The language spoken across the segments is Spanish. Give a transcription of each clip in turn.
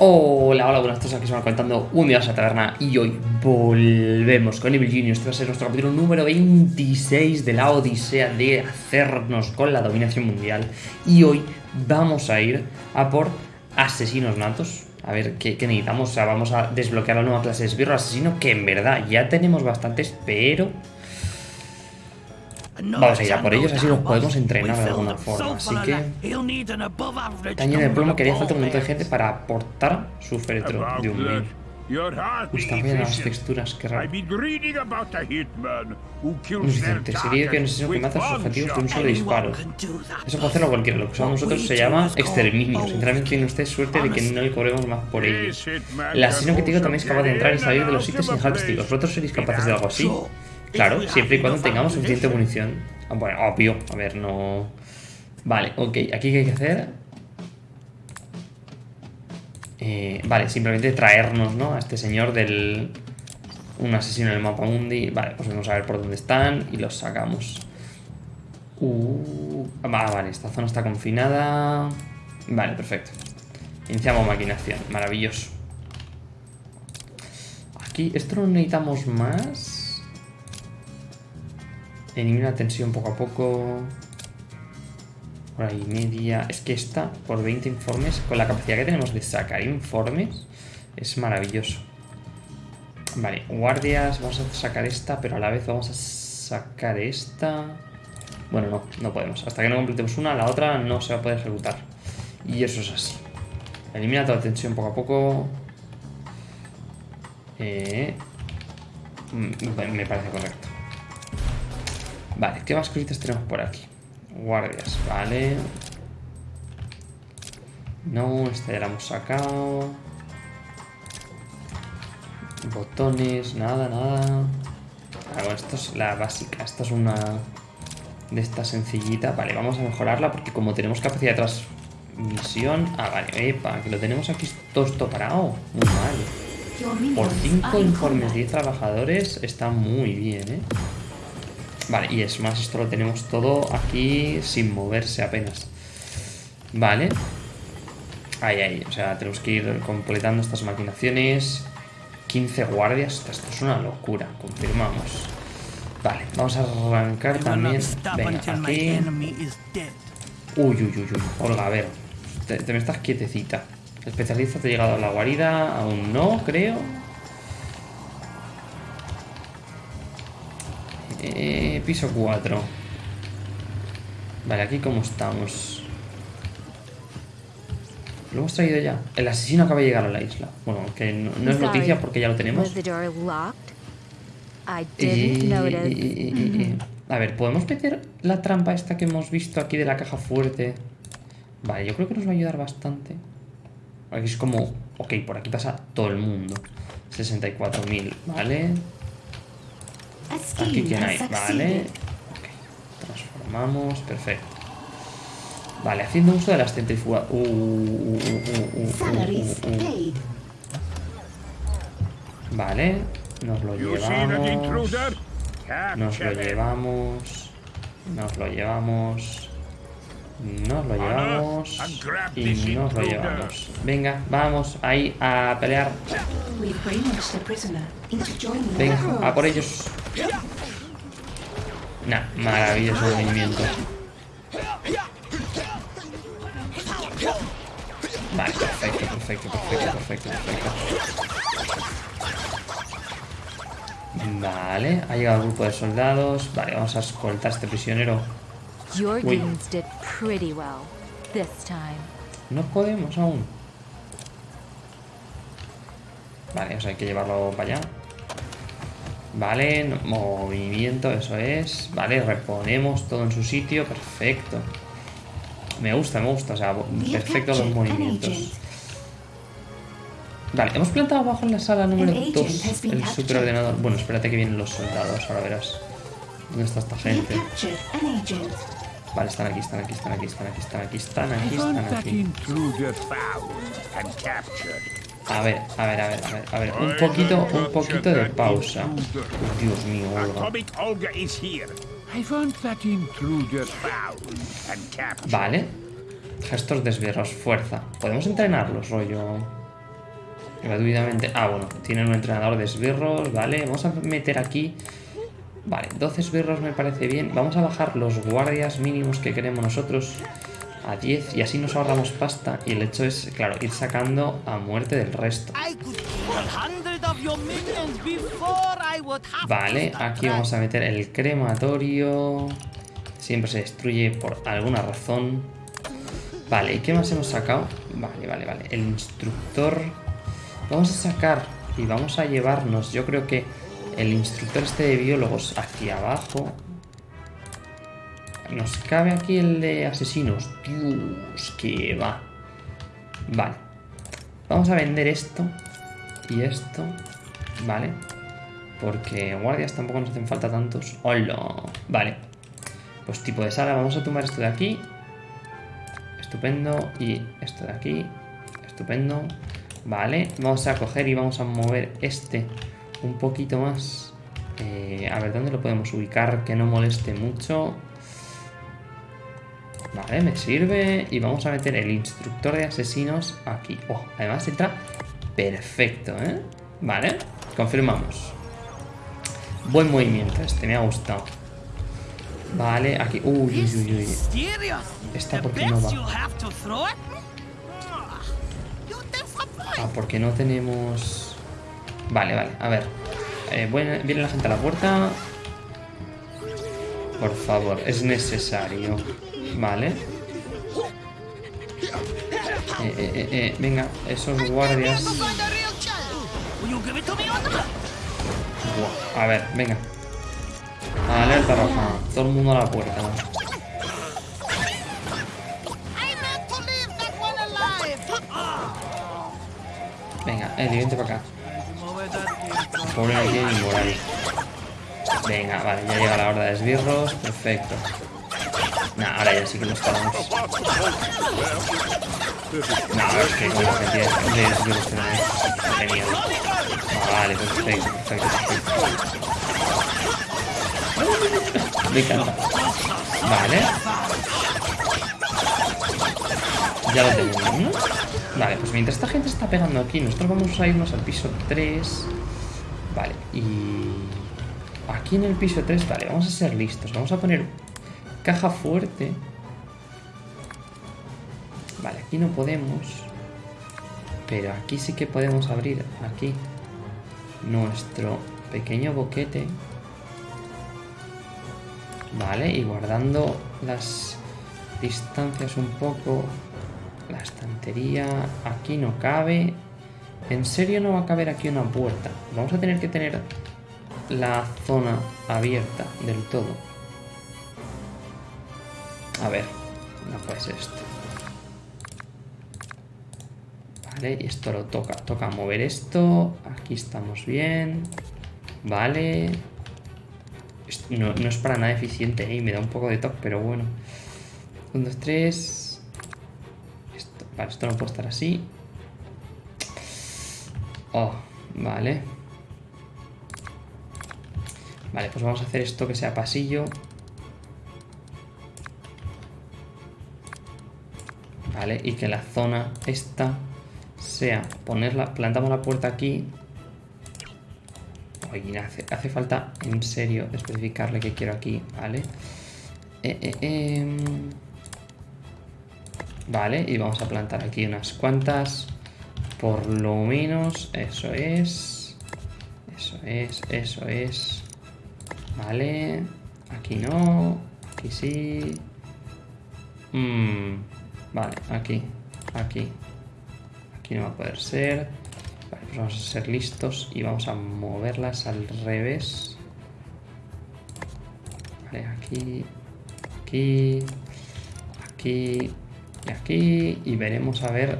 Hola, hola, buenas tardes, aquí van contando un día a la taberna y hoy volvemos con Evil Genius. Este va a ser nuestro capítulo número 26 de la odisea de hacernos con la dominación mundial. Y hoy vamos a ir a por asesinos natos. A ver ¿qué, necesitamos. O sea, vamos a desbloquear la nueva clase de esbirro asesino, que en verdad ya tenemos bastantes, pero Vamos a ir a por ellos, así los podemos entrenar de alguna forma. Así que... Taño de plomo que haría falta un montón de gente para aportar su féretro de un. Están bien las texturas, qué raro. Inocente, sería que un asesino que mata a sus objetivos de un solo disparo. Eso puede hacerlo cualquiera, lo que usamos nosotros se llama exterminio. Sinceramente tiene usted suerte de que no le cobremos más por ello. El asesino que tengo también es capaz de entrar y salir de los sitios sin dejar testigos. ¿Vosotros seréis capaces de algo así? Claro, siempre y cuando tengamos suficiente munición. Ah, bueno, obvio. A ver, no... Vale, ok. Aquí qué hay que hacer... Eh, vale, simplemente traernos, ¿no? A este señor del... Un asesino en el mapa mundi. Vale, pues vamos a ver por dónde están y los sacamos. Uh, vale, esta zona está confinada. Vale, perfecto. Iniciamos maquinación. Maravilloso. Aquí, esto no necesitamos más. Elimina tensión poco a poco. Hora y media. Es que esta, por 20 informes, con la capacidad que tenemos de sacar informes, es maravilloso. Vale, guardias, vamos a sacar esta, pero a la vez vamos a sacar esta. Bueno, no, no podemos. Hasta que no completemos una, la otra no se va a poder ejecutar. Y eso es así. Elimina toda la tensión poco a poco. Eh, mm, me parece correcto. Vale, ¿qué más cositas tenemos por aquí? Guardias, vale. No, esta ya la hemos sacado. Botones, nada, nada. Ah, bueno, esto es la básica. Esta es una de esta sencillita. Vale, vamos a mejorarla porque como tenemos capacidad de transmisión... Ah, vale, epa, que lo tenemos aquí todo esto parado. Muy mal. Por 5 informes, 10 trabajadores, está muy bien, ¿eh? Vale, y es más, esto lo tenemos todo aquí sin moverse apenas. Vale. Ahí, ahí. O sea, tenemos que ir completando estas maquinaciones. 15 guardias. Esto es una locura. Confirmamos. Vale, vamos a arrancar también. Venga, aquí. Uy, uy, uy, uy. Olga, a ver. Te, te me estás quietecita. especialista te ha llegado a la guarida. Aún no, creo. Eh, piso 4. Vale, aquí cómo estamos. Lo hemos traído ya. El asesino acaba de llegar a la isla. Bueno, que no, es noticia porque ya lo tenemos. a ver, ¿podemos meter la trampa esta que hemos visto aquí de la caja fuerte? Vale, yo creo que nos va a ayudar bastante. Aquí es como... Ok, por aquí pasa todo el mundo. 64.000, ¿vale? Aquí quién hay, vale. Transformamos, perfecto. Vale, haciendo uso de las centrifugas. Uh, uh, uh, vale, nos lo llevamos. Nos lo llevamos. Nos lo llevamos. Nos lo llevamos. Y nos lo llevamos. Venga, vamos ahí a pelear. Venga, a por ellos. Nah, maravilloso movimiento. Vale, perfecto, perfecto, perfecto, perfecto, perfecto. Vale, ha llegado el grupo de soldados. Vale, vamos a escoltar a este prisionero. Uy. No podemos aún. Vale, o sea, hay que llevarlo para allá. Vale, movimiento, eso es. Vale, reponemos todo en su sitio. Perfecto. Me gusta, me gusta. O sea, perfecto los movimientos. Vale, hemos plantado abajo en la sala número 2 el superordenador. Bueno, espérate que vienen los soldados, ahora verás. ¿Dónde está esta gente? Vale, están aquí, están aquí, están aquí, están aquí, están aquí, están aquí, están aquí. A ver, a ver, a ver, a ver, a ver, un poquito, un poquito de pausa. Dios mío, Olga. Vale. Gestos desveros, fuerza. Podemos entrenarlos, rollo. gratuitamente. Ah, bueno, tienen un entrenador de esbirros, vale. Vamos a meter aquí... Vale, 12 esbirros me parece bien. Vamos a bajar los guardias mínimos que queremos nosotros a 10 y así nos ahorramos pasta. Y el hecho es, claro, ir sacando a muerte del resto. Vale, aquí vamos a meter el crematorio. Siempre se destruye por alguna razón. Vale, ¿y qué más hemos sacado? Vale, vale, vale. El instructor... Vamos a sacar y vamos a llevarnos, yo creo que el instructor este de biólogos hacia abajo. Nos cabe aquí el de asesinos. Dios, que va. Vale. Vamos a vender esto y esto. Vale. Porque guardias tampoco nos hacen falta tantos. ¡Hola! Vale. Pues tipo de sala. Vamos a tomar esto de aquí. Estupendo. Y esto de aquí. Estupendo. Vale. Vamos a coger y vamos a mover este un poquito más. Eh, a ver, ¿dónde lo podemos ubicar? Que no moleste mucho. Vale, me sirve. Y vamos a meter el instructor de asesinos aquí. Oh, además entra perfecto, ¿eh? Vale, confirmamos. Buen movimiento este, me ha gustado. Vale, aquí... Uy, uy, uy, ¿Esta por qué no va? Ah, porque no tenemos... Vale, vale, a ver. Eh, viene la gente a la puerta. Por favor, es necesario. Vale. Eh, eh, eh, eh venga, esos guardias. a ver, venga. Alerta roja. Todo el mundo a la puerta. Venga, el vente para acá. Pobre aquí inmoral. Venga, vale, ya llega la horda de esbirros. Perfecto. Nah, ahora ya sí que nos paramos. No, es que con la cantidad de esbirros que. Genial. Ah, vale, perfecto, perfecto, perfecto. Me encanta. Vale. Ya lo tenemos, ¿no? Vale, pues mientras esta gente está pegando aquí, nosotros vamos a irnos al piso 3. Vale, y... Aquí en el piso 3, vale, vamos a ser listos. Vamos a poner caja fuerte. Vale, aquí no podemos. Pero aquí sí que podemos abrir, aquí, nuestro pequeño boquete. Vale, y guardando las distancias un poco. La estantería aquí no cabe. ¿En serio no va a caber aquí una puerta? Vamos a tener que tener la zona abierta del todo. A ver, no puede ser esto. Vale, y esto lo toca. Toca mover esto. Aquí estamos bien. Vale. No, es para nada eficiente, ¿eh? me da un poco de toque, pero bueno. 1, 2, 3. Esto, vale, esto no puede estar así. Oh, vale. Vale, pues vamos a hacer esto que sea pasillo. Y que la zona esta sea ponerla, plantamos la puerta aquí Oye, hace, hace, falta en serio especificarle que quiero aquí, ¿vale? Eh, eh, em. Vale, y vamos a plantar aquí unas cuantas. Por lo menos, eso es. Eso es, eso es. Vale. Aquí no. Aquí sí. Mm, vale, aquí. Aquí. Aquí no va a poder ser. Vale, pues vamos a ser listos y vamos a moverlas al revés. Vale, aquí, aquí, aquí y aquí. Y veremos a ver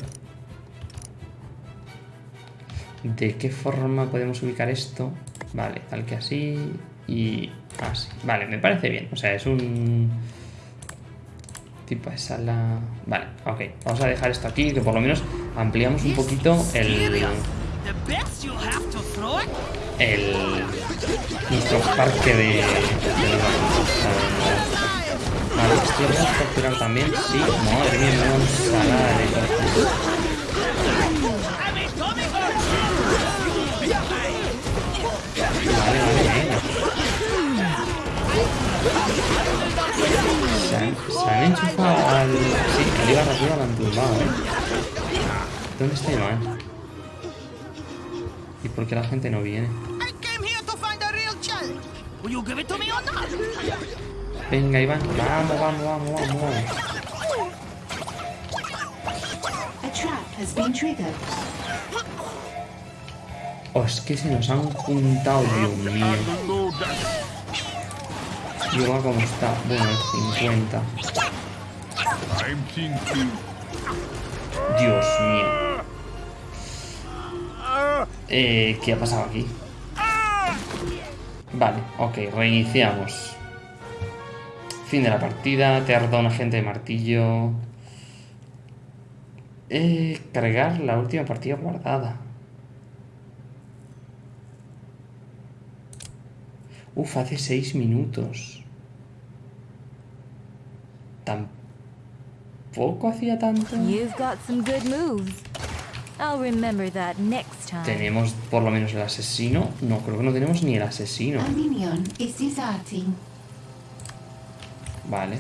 de qué forma podemos ubicar esto. Vale, tal que así y así. Vale, me parece bien. O sea, es un tipo de sala... Vale, ok. Vamos a dejar esto aquí, que por lo menos ampliamos un poquito el el nuestro parque de, de esto lo podemos capturar también. Sí, madre mía, una ensalada de ¿Dónde está Iván? ¿Y por qué la gente no viene? Venga, Iván. Vamos, vamos, vamos, vamos, vamos. A trap has been triggered. Oh, es que se nos han juntado, Dios mío. Y ahora cómo está. Bueno, el 50. I'm thinking. Dios mío. Eh, ¿qué ha pasado aquí? Vale, ok, reiniciamos. Fin de la partida, te roto un agente de martillo. Eh, cargar la última partida guardada. Uf, hace seis minutos. Tampoco hacía tanto. You've got moves. I'll remember that next time. Tenemos por lo menos el asesino. No, creo que no tenemos ni el asesino. Vale.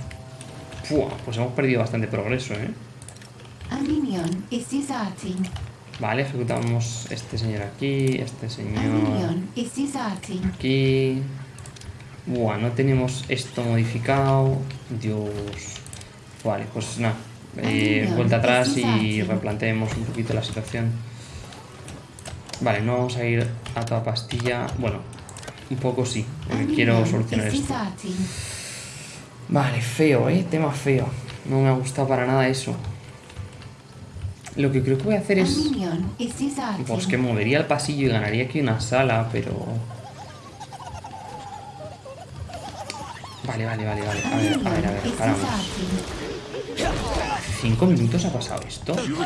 Fua, pues hemos perdido bastante progreso, ¿eh? Vale, ejecutamos este señor aquí, este señor aquí. Buah, no tenemos esto modificado. Dios. Vale, pues nada. Eh, vuelta atrás y replanteemos un poquito la situación. Vale, no vamos a ir a toda pastilla. Bueno, un poco sí, quiero solucionar esto. Vale, feo, ¿eh? Tema feo. No me ha gustado para nada eso. Lo que creo que voy a hacer es... Pues que movería el pasillo y ganaría aquí una sala, pero... Vale, vale, vale, vale. A ver, a ver, a ver, paramos. ¿Cinco minutos ha pasado esto? ¿Cinco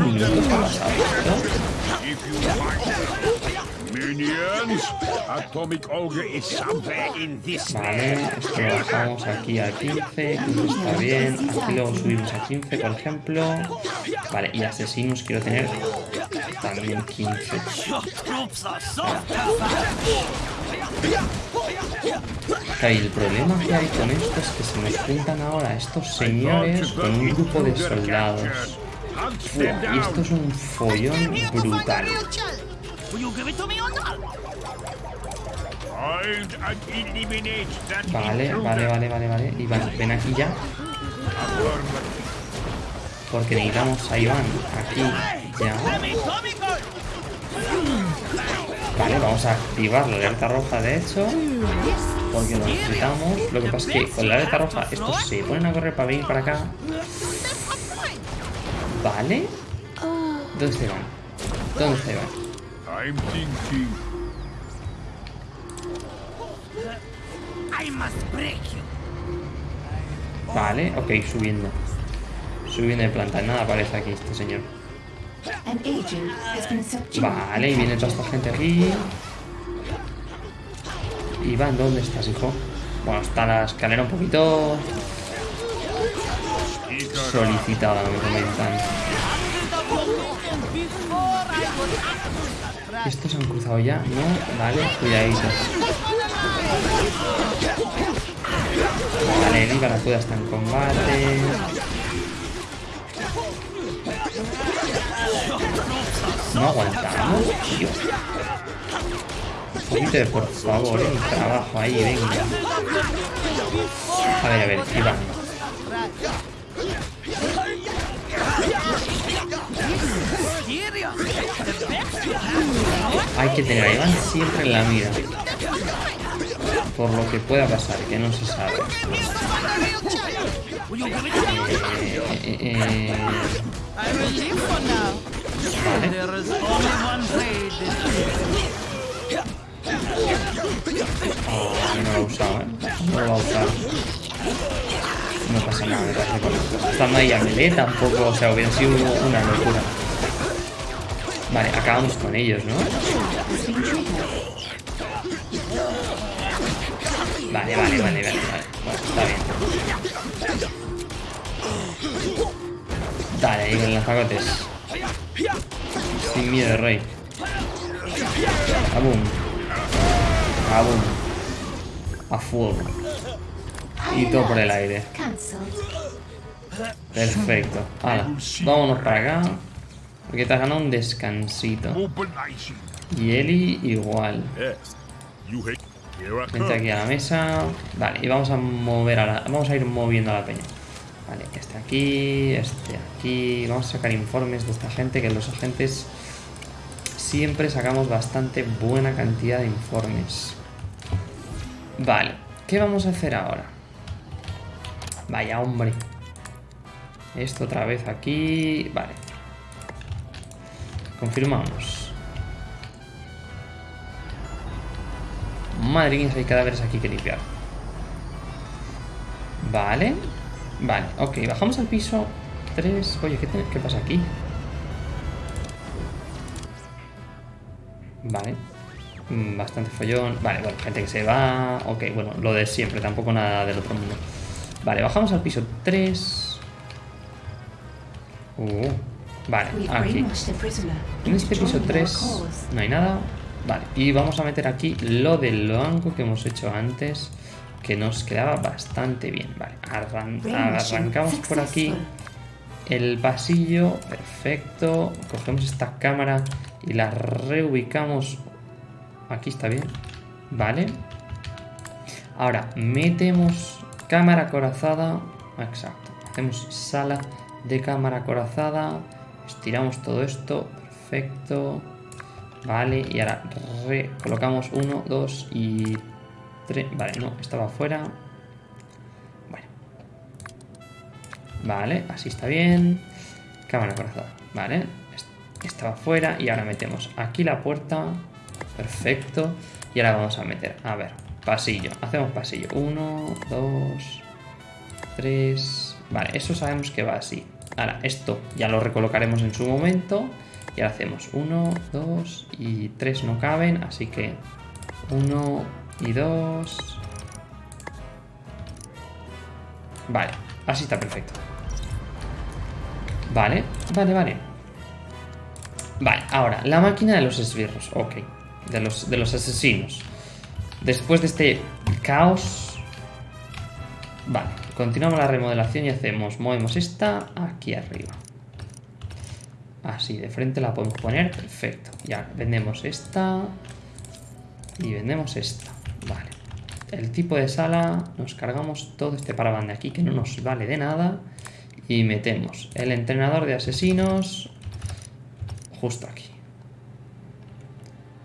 minutos ha pasado esto? If you find Minions, Atomic Ogre is somewhere in this Vale, esto lo bajamos aquí a 15, 15 está bien. Aquí lo subimos a 15, por ejemplo. Vale, y asesinos quiero tener también 15. Claro, y el problema que hay con esto es que se nos juntan ahora estos señores con un grupo de soldados. Y esto es un follón brutal. Vale, vale, vale, vale, vale. Iván, ven aquí ya. Porque necesitamos a Iván aquí ya. Vale, vamos a activar la alerta roja de hecho. Porque lo necesitamos. Lo que pasa es que con la alerta roja estos se ponen a correr para venir para acá. Vale. ¿Dónde está Iván? ¿Dónde break you. Vale, ok, subiendo. Subiendo de planta. Nada aparece aquí este señor. Vale, y viene toda esta gente aquí. Iván, ¿dónde estás, hijo? Bueno, está la escalera un poquito solicitada, me comentan. ¿Estos han cruzado ya? No, vale, cuidadito. Vale, el Ibar Acuda está en combate. No aguantamos, tío. Un de por favor, el trabajo ahí, venga. A ver, a ver, Iván. Hay que tener a Iván siempre en la mira. Por lo que pueda pasar, que no se sabe. Eh, eh, eh, vale. No lo he usado, ¿eh? No lo a usar. No pasa nada, me parece correcto. Estando ahí a melee tampoco, o sea, hubiera sido una locura. Vale, acabamos con ellos, ¿no? Vale, vale, vale, vale, vale. Bueno, está bien. Dale, ahí con los fagotes. Sin miedo, rey. Abum. A fuego. Y todo por el aire. Perfecto. Hala, vámonos para acá. Porque te has ganado un descansito. Y Eli igual. Vente aquí a la mesa. Vale, y vamos a mover a la. Vamos a ir moviendo a la peña. Vale, este aquí, este aquí. Vamos a sacar informes de esta gente, que los agentes siempre sacamos bastante buena cantidad de informes. Vale, ¿qué vamos a hacer ahora? Vaya hombre. Esto otra vez aquí. Vale. Confirmamos. Madre mía, hay cadáveres aquí que limpiar. Vale. Vale, ok, bajamos al piso 3. Oye, ¿qué, qué pasa aquí? Vale. Mm, Bastante follón. Vale, bueno, gente que se va. Ok, bueno, lo de siempre, tampoco nada del otro mundo. Vale, bajamos al piso 3. Uh, vale, aquí. En este piso joining our 3 cause. no hay nada. Vale, y vamos a meter aquí lo del banco que hemos hecho antes, que nos quedaba bastante bien. Vale, arran- arrancamos por aquí el pasillo, perfecto. Cogemos esta cámara y la reubicamos. Aquí está bien. Vale. Ahora, metemos cámara acorazada. Exacto. Hacemos sala de cámara acorazada. Estiramos todo esto. Perfecto. Vale. Y ahora recolocamos uno, dos y tres. Vale, no, estaba fuera. Bueno. Vale, así está bien. Cámara acorazada. Vale. est- Estaba fuera. Y ahora metemos aquí la puerta. Perfecto. Y ahora vamos a meter. A ver. Pasillo. Hacemos pasillo. Uno, dos, tres. Vale, eso sabemos que va así. Ahora, esto ya lo recolocaremos en su momento. Y ahora hacemos uno, dos y tres no caben. Así que uno y dos. Vale, así está perfecto. Vale, vale, vale. Vale, ahora, la máquina de los esbirros. Ok, de los, de los asesinos. Después de este caos... Vale, continuamos la remodelación y hacemos... Movemos esta aquí arriba. Así, de frente la podemos poner. Perfecto. Ya, vendemos esta. Y vendemos esta. Vale. El tipo de sala, nos cargamos todo este paraban de aquí que no nos vale de nada. Y metemos el entrenador de asesinos justo aquí.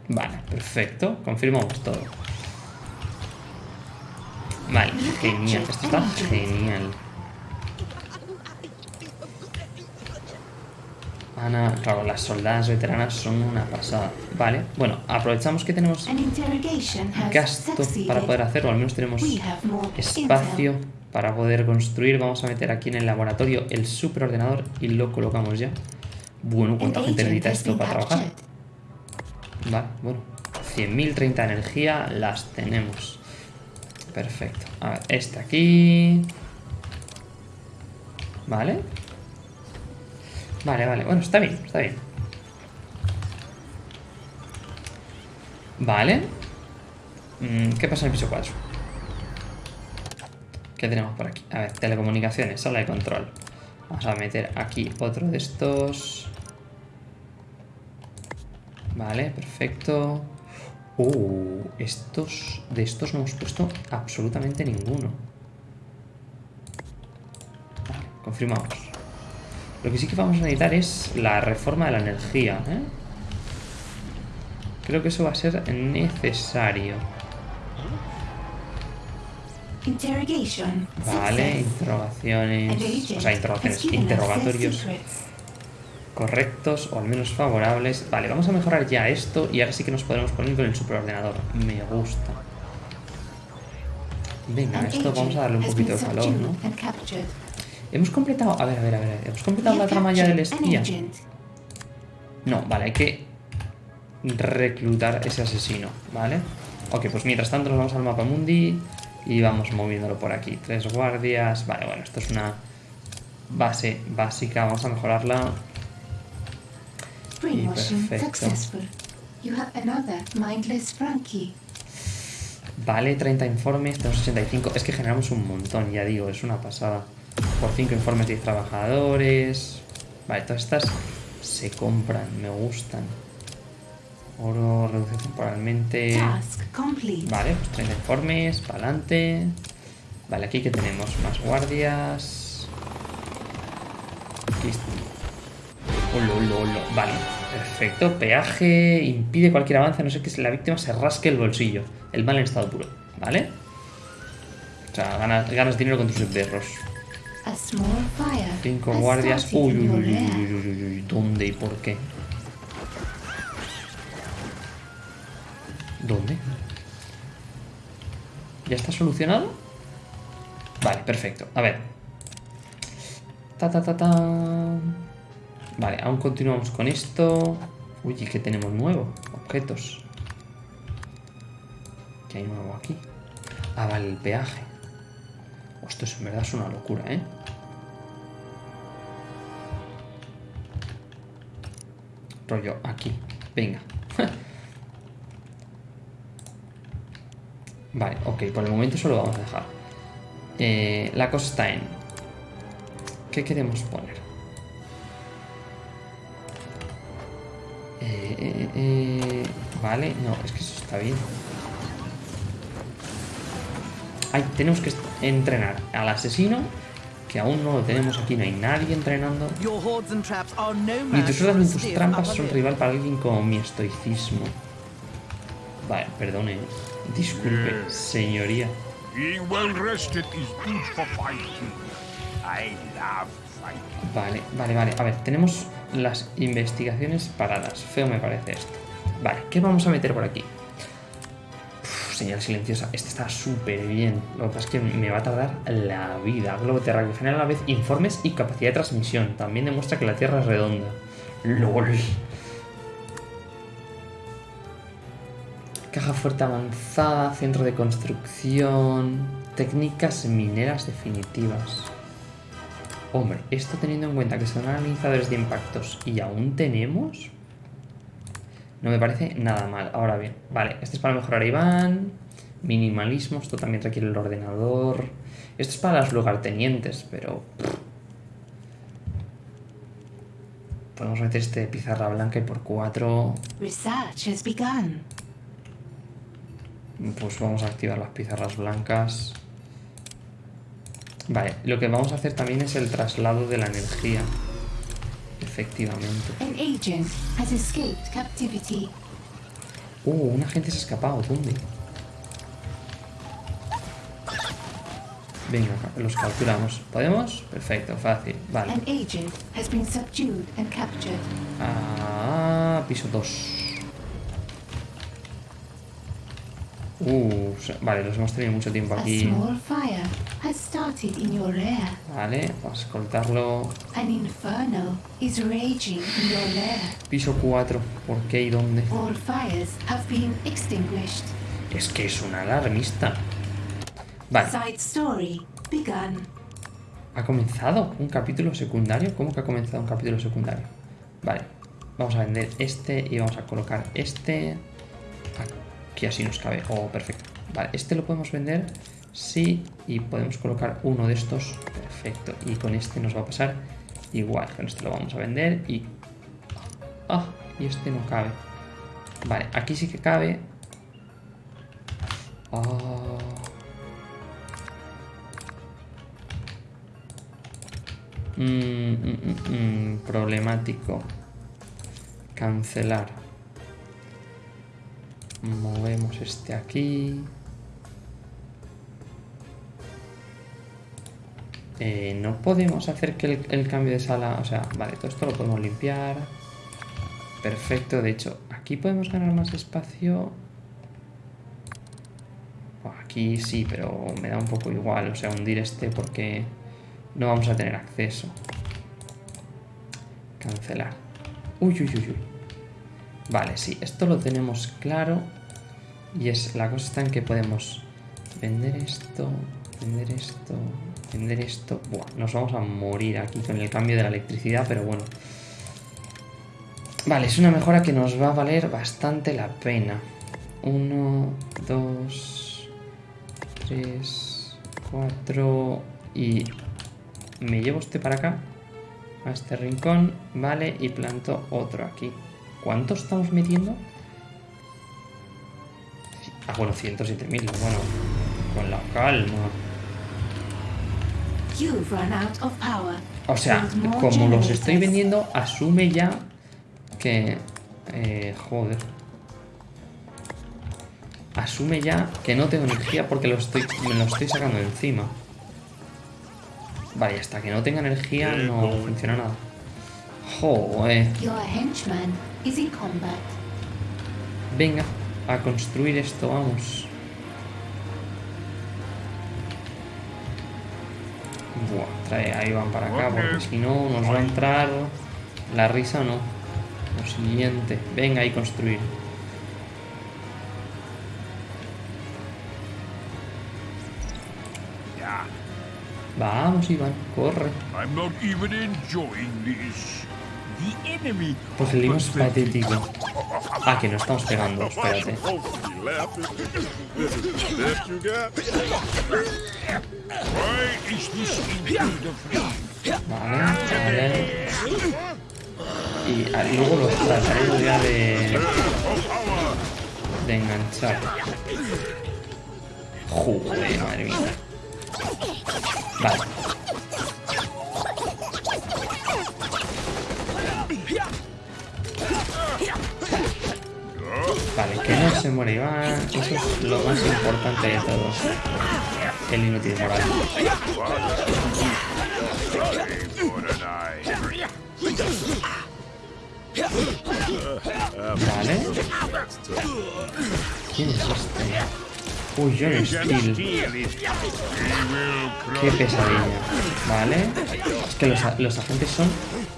Vale, perfecto. Confirmamos todo. Vale, genial. Esto está genial. Ana, claro, las soldadas veteranas son una pasada. Vale, bueno, aprovechamos que tenemos gasto para poder hacerlo, al menos tenemos espacio para poder construir. Vamos a meter aquí en el laboratorio el superordenador y lo colocamos ya. Bueno, ¿cuánta gente necesita esto para trabajar? Vale, bueno. 100.030 de energía las tenemos. Perfecto. A ver, este aquí. Vale. Vale, vale. Bueno, está bien, está bien. Vale. Mm, ¿Qué pasa en el piso 4? ¿Qué tenemos por aquí? A ver, telecomunicaciones, sala de control. Vamos a meter aquí otro de estos. Vale, perfecto. Uh, estos, de estos no hemos puesto absolutamente ninguno. Vale, confirmamos. Lo que sí que vamos a necesitar es la reforma de la energía, ¿eh? Creo que eso va a ser necesario. Interrogation Vale, interrogaciones. O sea, interrogaciones, interrogatorios. Correctos o al menos favorables. Vale, vamos a mejorar ya esto y ahora sí que nos podremos poner con el superordenador. Me gusta. Venga, esto vamos a darle un poquito de calor, ¿no? Hemos completado... A ver, a ver, a ver. Hemos completado la trama ya del espía. No, vale, hay que reclutar ese asesino, ¿vale? Ok, pues mientras tanto nos vamos al mapa mundi y vamos moviéndolo por aquí. Tres guardias. Vale, bueno, esto es una base básica. Vamos a mejorarla. Brainwashing perfecto. successful. You have another mindless Frankie. Vale, 30 informes, tenemos 85. Es que generamos un montón, ya digo, es una pasada. Por 5 informes, 10 trabajadores. Vale, todas estas se compran, me gustan. Oro, reduce temporalmente. Vale, pues 30 informes, para adelante. Vale, aquí que tenemos más guardias. Aquí está. Olo, olo, olo. Vale, perfecto. Peaje impide cualquier avance, a no sé que la víctima se rasque el bolsillo. El mal en estado puro, ¿vale? O sea, ganas, ganas dinero con tus perros. Cinco guardias. Uy, uy, uy, uy, uy, uy. ¿Dónde y por qué? ¿Dónde? ¿Ya está solucionado? Vale, perfecto. A ver. Ta, ta, ta, ta. Vale, aún continuamos con esto. Uy, ¿y qué tenemos nuevo? Objetos. ¿Qué hay nuevo aquí? Ah, vale, el peaje. Esto es, en verdad es una locura, ¿eh? Rollo, aquí. Venga. vale, ok, por el momento eso lo vamos a dejar. Eh, la cosa está en... ¿Qué queremos poner? Eh, eh, eh, vale, no, es que eso está bien. Ay, tenemos que entrenar al asesino, que aún no lo tenemos aquí, no hay nadie entrenando. Ni tus a ni tus trampas son rival para alguien como mi estoicismo. Vale, perdone. Disculpe, señoría. Being well rested is good for fighting. I love. Vale, vale, vale. A ver, tenemos las investigaciones paradas. Feo me parece esto. Vale, ¿qué vamos a meter por aquí? Uf, señal silenciosa. Este está súper bien. Lo que pasa es que me va a tardar la vida. Globo terráqueo genera a la vez informes y capacidad de transmisión. También demuestra que la Tierra es redonda. LOL. Caja fuerte avanzada, centro de construcción, técnicas mineras definitivas. Hombre, esto teniendo en cuenta que son analizadores de impactos y aún tenemos, no me parece nada mal. Ahora bien, vale, este es para mejorar Iván, minimalismo, esto también requiere el ordenador. Esto es para las lugartenientes, pero... Podemos meter este de pizarra blanca y por 4 Research has begun. Pues vamos a activar las pizarras blancas. Vale, lo que vamos a hacer también es el traslado de la energía. Efectivamente. Uh, un agente se ha escapado. ¿Dónde? Venga, los capturamos. ¿Podemos? Perfecto, fácil. Vale. Ah, piso 2. Uh, vale, los hemos tenido mucho tiempo aquí. Vale, vamos a escoltarlo. An inferno is raging in your lair. Piso 4. ¿Por qué y dónde? All fires have been extinguished. Es que es un alarmista. Vale, Side story begun. ¿ha comenzado un capítulo secundario? ¿Cómo que ha comenzado un capítulo secundario? Vale, vamos a vender este y vamos a colocar este. Aquí así nos cabe. Oh, perfecto. Vale, este lo podemos vender. Sí, y podemos colocar uno de estos. Perfecto. Y con este nos va a pasar igual. Con este lo vamos a vender y... Ah, y este no cabe. Vale, aquí sí que cabe. Mm, mm, problemático. Cancelar. Movemos este aquí. Eh, no podemos hacer que el, el cambio de sala... O sea, vale, todo esto lo podemos limpiar. Perfecto, de hecho, aquí podemos ganar más espacio. Aquí sí, pero me da un poco igual. O sea, hundir este porque no vamos a tener acceso. Cancelar. Uy, uy, uy, uy. Vale, sí, esto lo tenemos claro. Y es la cosa está en que podemos vender esto, vender esto, vender esto. Buah, nos vamos a morir aquí con el cambio de la electricidad, pero bueno. Vale, es una mejora que nos va a valer bastante la pena. Uno, dos, tres, cuatro y me llevo este para acá, a este rincón, vale, y planto otro aquí. ¿Cuánto estamos metiendo? Ah, bueno, 107.000, bueno, con la calma. You've run out of power. O sea, como los estoy vendiendo, asume ya que... Eh, joder. Asume ya que no tengo energía porque lo estoy, me lo estoy sacando de encima. Vale, hasta que no tenga energía no funciona nada. Joder. Venga, a construir esto, vamos. Buah, trae, ahí van para acá, porque si no nos va a entrar la risa no. Lo siguiente. Venga, ahí construir. Vamos, Iván, corre. Pues el libro es patético. Ah, que no estamos pegando, espérate. Vale. Y luego los trataré ya de... De enganchar. Joder, madre mía. Vale. Vale, que no se muere Iván. Eso es lo más importante de todo. El inútil moral. Vale. ¿Quién es este? Uy, John Steel. Qué pesadilla. Vale. Es que los, los agentes son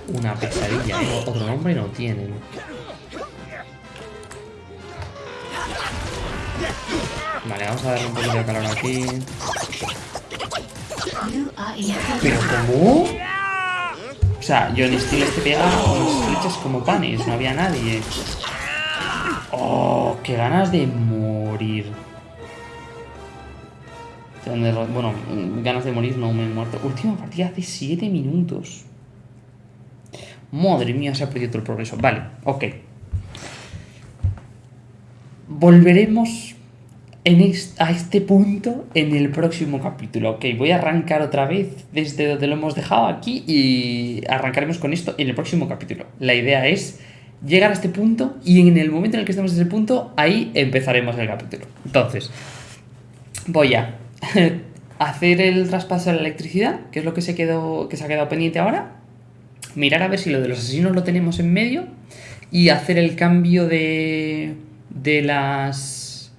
una pesadilla. Otro nombre no tienen. Vale, vamos a darle un poquito de calor aquí. ¿Pero cómo? O sea, John Steel este pega unas flechas como panes. No había nadie. Oh, qué ganas de morir. Bueno, ganas de morir no me he muerto. Última partida hace 7 minutos. Madre mía, se ha perdido todo el progreso. Vale, ok. Volveremos a este punto en el próximo capítulo. Ok, voy a arrancar otra vez desde donde lo hemos dejado aquí y arrancaremos con esto en el próximo capítulo. La idea es llegar a este punto y en el momento en el que estemos en ese punto, ahí empezaremos el capítulo. Entonces, voy a hacer el traspaso de la electricidad, que es lo que se, quedó, que se ha quedado pendiente ahora. Mirar a ver si lo de los asesinos lo tenemos en medio. Y hacer el cambio de, de las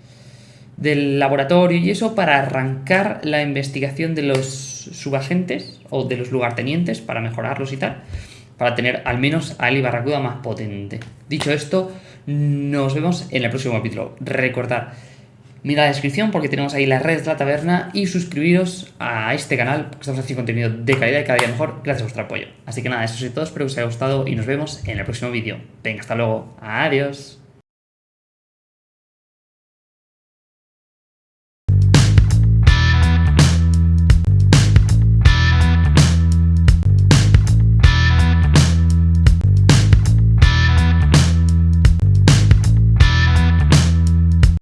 del laboratorio y eso para arrancar la investigación de los subagentes o de los lugartenientes para mejorarlos y tal. Para tener al menos a Ali Barracuda más potente. Dicho esto, nos vemos en el próximo capítulo. Recordad, Mira la descripción porque tenemos ahí las redes de la taberna y suscribiros a este canal porque estamos haciendo contenido de calidad y cada día mejor gracias a vuestro apoyo. Así que nada, eso es todo, espero que os haya gustado y nos vemos en el próximo vídeo. Venga, hasta luego. Adiós.